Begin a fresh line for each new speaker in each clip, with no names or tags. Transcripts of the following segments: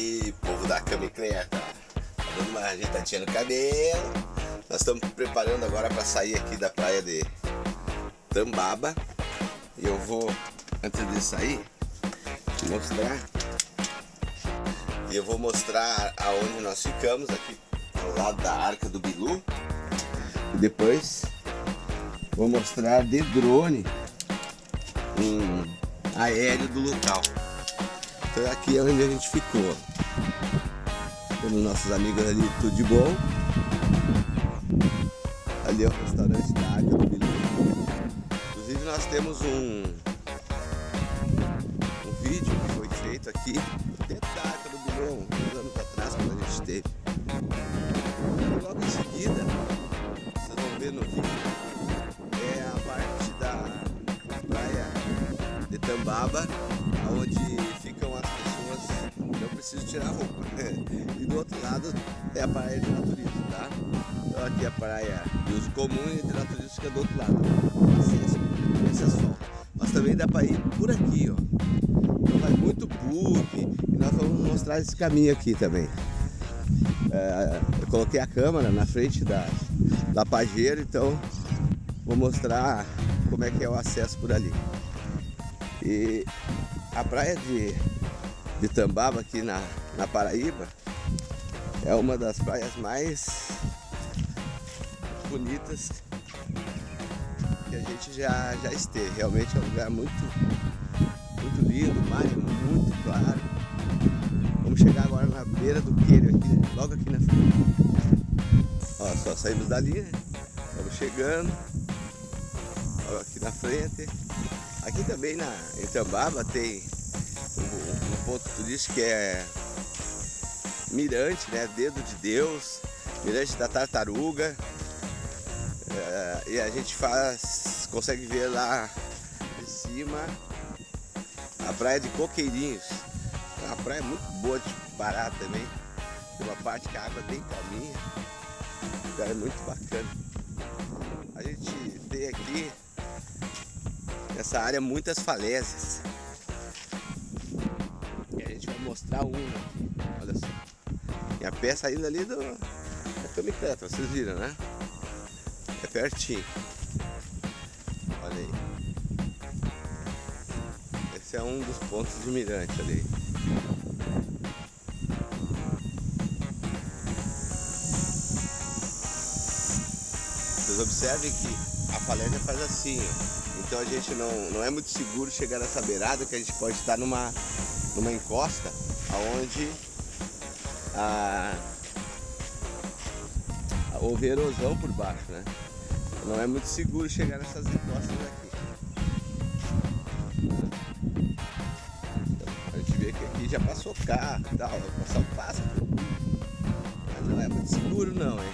aí, povo da Camicleta. Tá dando uma ajeitadinha no cabelo. Nós estamos preparando agora para sair aqui da praia de Tambaba. E eu vou, antes de sair, mostrar. E eu vou mostrar aonde nós ficamos aqui ao lado da Arca do Bilu. E depois vou mostrar de drone um aéreo do local. Então aqui é onde a gente ficou. Temos nossos amigos ali, tudo de bom. Ali é o restaurante da Arca do Bilu. Inclusive nós temos um, um vídeo que foi feito aqui dentro da Arca do Bilu, uns anos atrás, quando a gente esteve. E logo em seguida, vocês vão ver no vídeo, é a parte da praia de Tambaba, preciso tirar a roupa. e do outro lado é a praia de naturismo, tá? Então aqui é a praia de uso comum e de naturismo fica do outro lado. Acesso, esse asfalto. Mas também dá para ir por aqui, ó. Então vai muito bug e nós vamos mostrar esse caminho aqui também. É, eu coloquei a câmera na frente da, da pajeira, então vou mostrar como é que é o acesso por ali. E a praia de de Tambaba aqui na, na Paraíba é uma das praias mais bonitas que a gente já, já esteve. Realmente é um lugar muito, muito lindo, mar muito claro. Vamos chegar agora na beira do queiro, aqui, logo aqui na frente. Ó, só saímos dali, né? Estamos chegando. Ó, aqui na frente. Aqui também na, em Tambaba tem ponto turístico que é Mirante, né? Dedo de Deus, Mirante da Tartaruga. É, e a gente faz, consegue ver lá de cima a praia de Coqueirinhos. É uma praia muito boa de parar também. Tem uma parte que a água é bem calminha. O lugar é muito bacana. A gente tem aqui nessa área muitas falésias mostrar uma aqui, olha só. E a pé saindo ali do, da Camicleta, vocês viram, né? É pertinho. Olha aí. Esse é um dos pontos de mirante ali. Vocês observem que a falésia faz assim, ó. Então a gente não, não é muito seguro chegar nessa beirada que a gente pode estar numa, numa encosta onde a, a, houve erosão por baixo, né? Não é muito seguro chegar nessas encostas aqui. a gente vê que aqui já passou carro e tal, passar um pássaro. Mas não é muito seguro não, hein?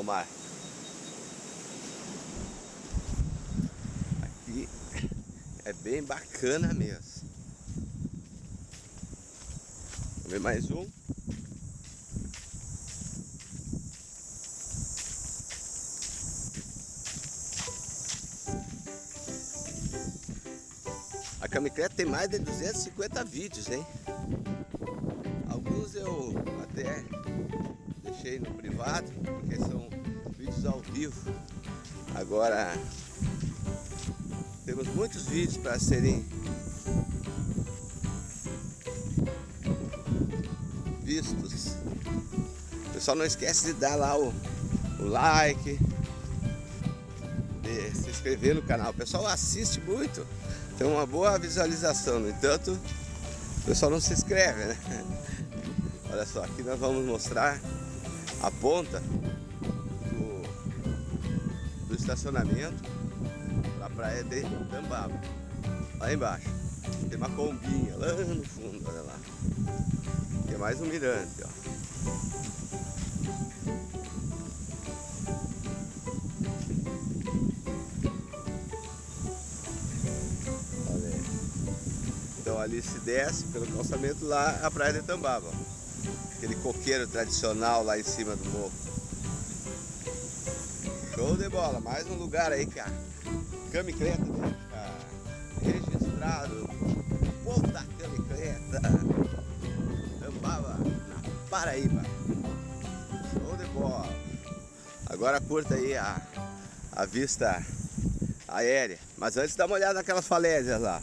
Olha lá o mar. Aqui é bem bacana mesmo. Vamos ver mais um. A Camicreta tem mais de 250 vídeos, hein? Alguns eu até deixei no privado, porque são vídeos ao vivo. Agora temos muitos vídeos para serem vistos. Pessoal não esquece de dar lá o, o like, de se inscrever no canal. O pessoal assiste muito, tem uma boa visualização, no entanto, o pessoal não se inscreve, né? Olha só, aqui nós vamos mostrar a ponta do, do estacionamento para praia de Tambaba. Lá embaixo. Tem uma combinha lá no fundo, olha lá. Tem mais um mirante, ó. Então ali se desce pelo calçamento lá a praia de Tambaba aquele coqueiro tradicional lá em cima do morro. Show de bola, mais um lugar aí, cara. Camicleta, né? registrado. O povo da Camicleta. Tambaba na Paraíba. Show de bola. Agora curta aí a, a vista aérea. Mas antes dá uma olhada naquelas falésias lá.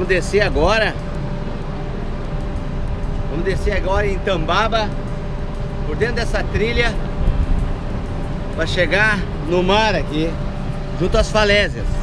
Vamos descer agora. Vamos descer agora em Tambaba, por dentro dessa trilha, para chegar no mar aqui, junto às falésias.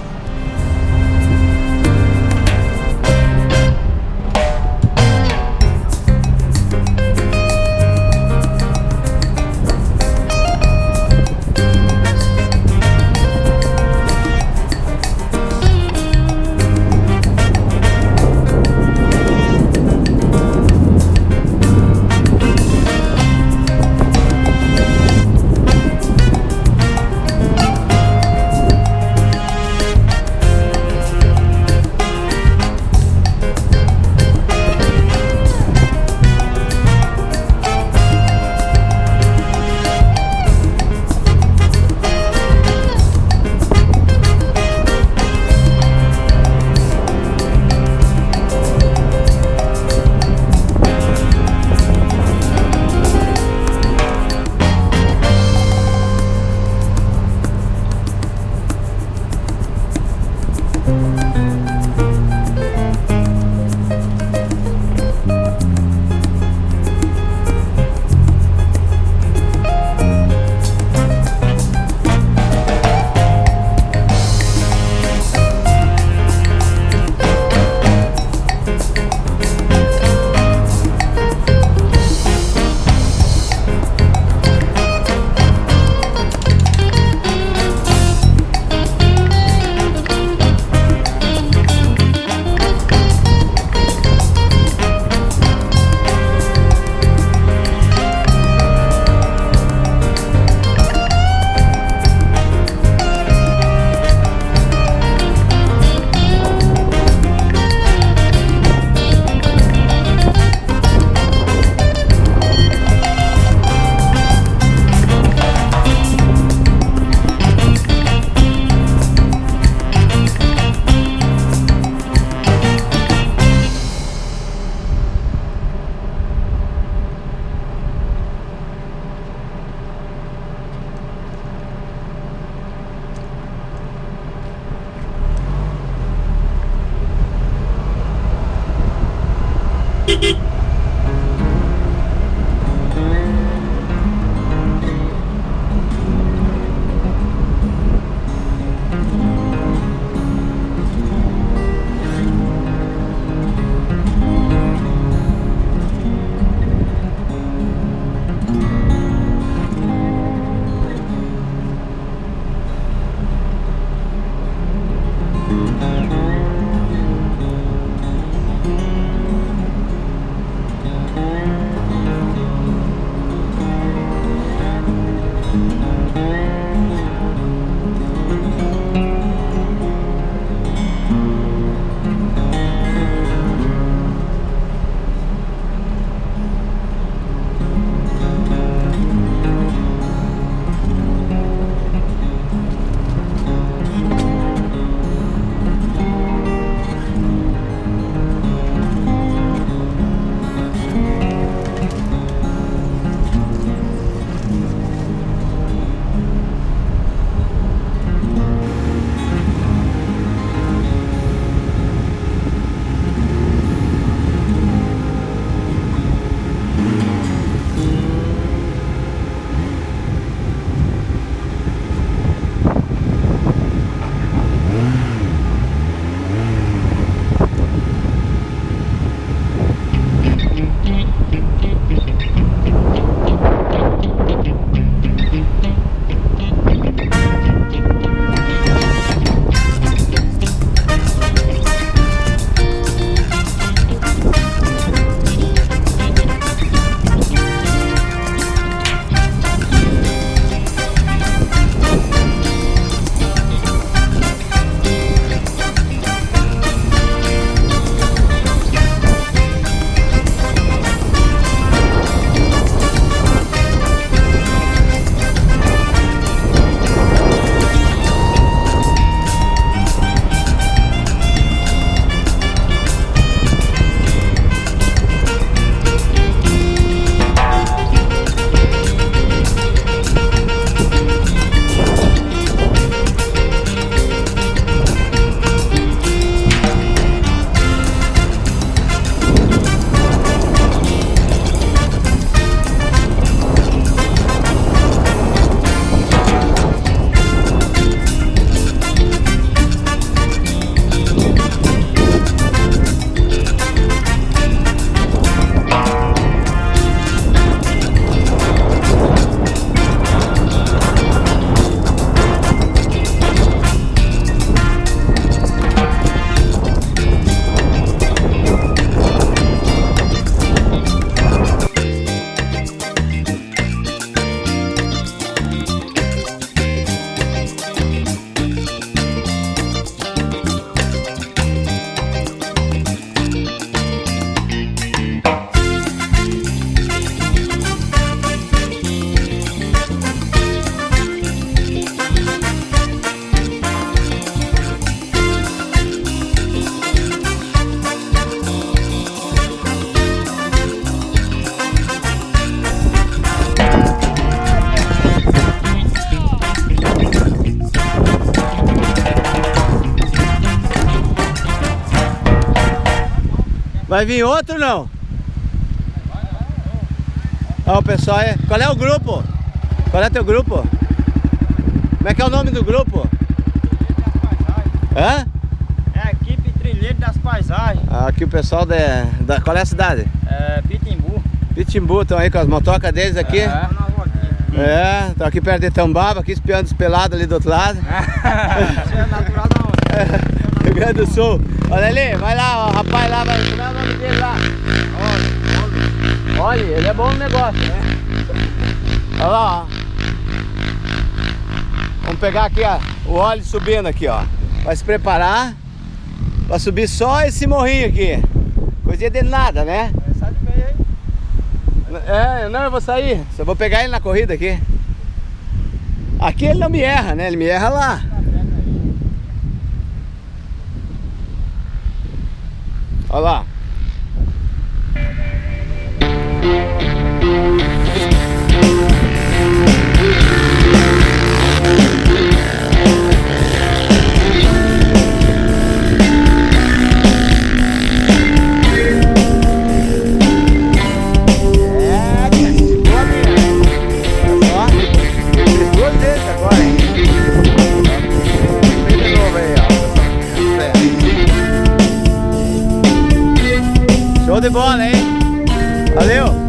Beep, beep, beep. Vai vir outro não? Ó, o pessoal é... Qual é o grupo? Qual é teu grupo? Como é que é o nome do grupo? Hã?
É a equipe Trilheiro das Paisagens.
Aqui o pessoal da, da... Qual é a cidade?
É Pitimbu.
Pitimbu, estão aí com as motocas deles aqui?
É.
É, estão aqui perto de Tambaba, aqui espiando os pelados ali do outro lado.
Você é natural da onde?
Rio Grande do Sul. Olha ali, vai lá, ó, rapaz lá, vai, como é o nome dele lá? Olha, olha, ele é bom no negócio, né? Olha lá, ó. Vamos pegar aqui, ó, o óleo subindo aqui, ó. Vai se preparar pra subir só esse morrinho aqui. Coisinha de nada, né?
Sai de meio aí.
É, não, eu vou sair. Só vou pegar ele na corrida aqui. Aqui ele não me erra, né? Ele me erra lá. Olha lá. Show de bola, hein? Valeu!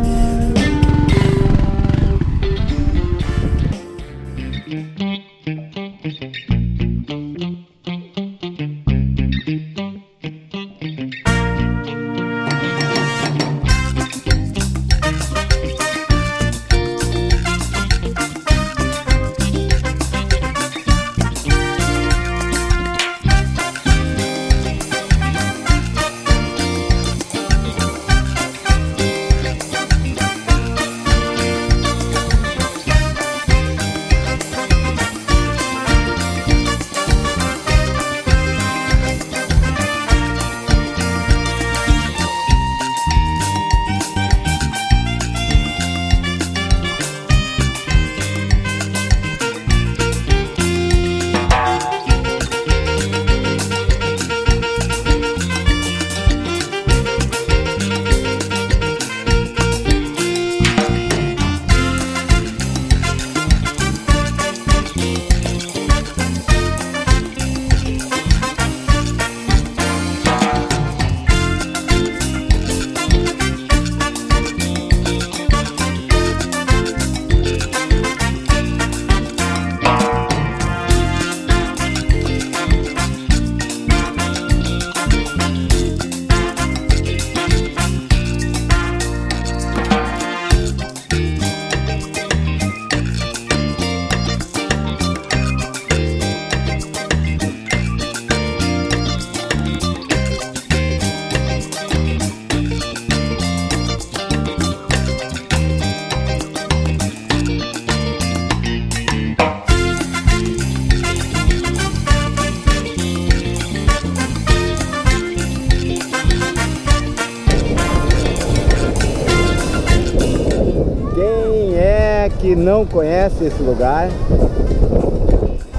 Não conhece esse lugar?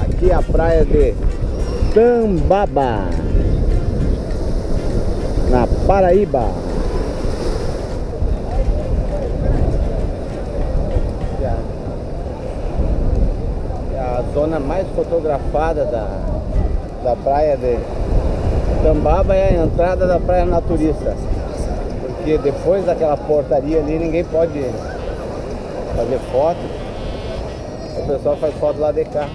Aqui é a praia de Tambaba, na Paraíba. É a- é a zona mais fotografada da, da praia de Tambaba é a entrada da praia naturista. Porque depois daquela portaria ali ninguém pode fazer foto. Pessoal faz foto lá de cá.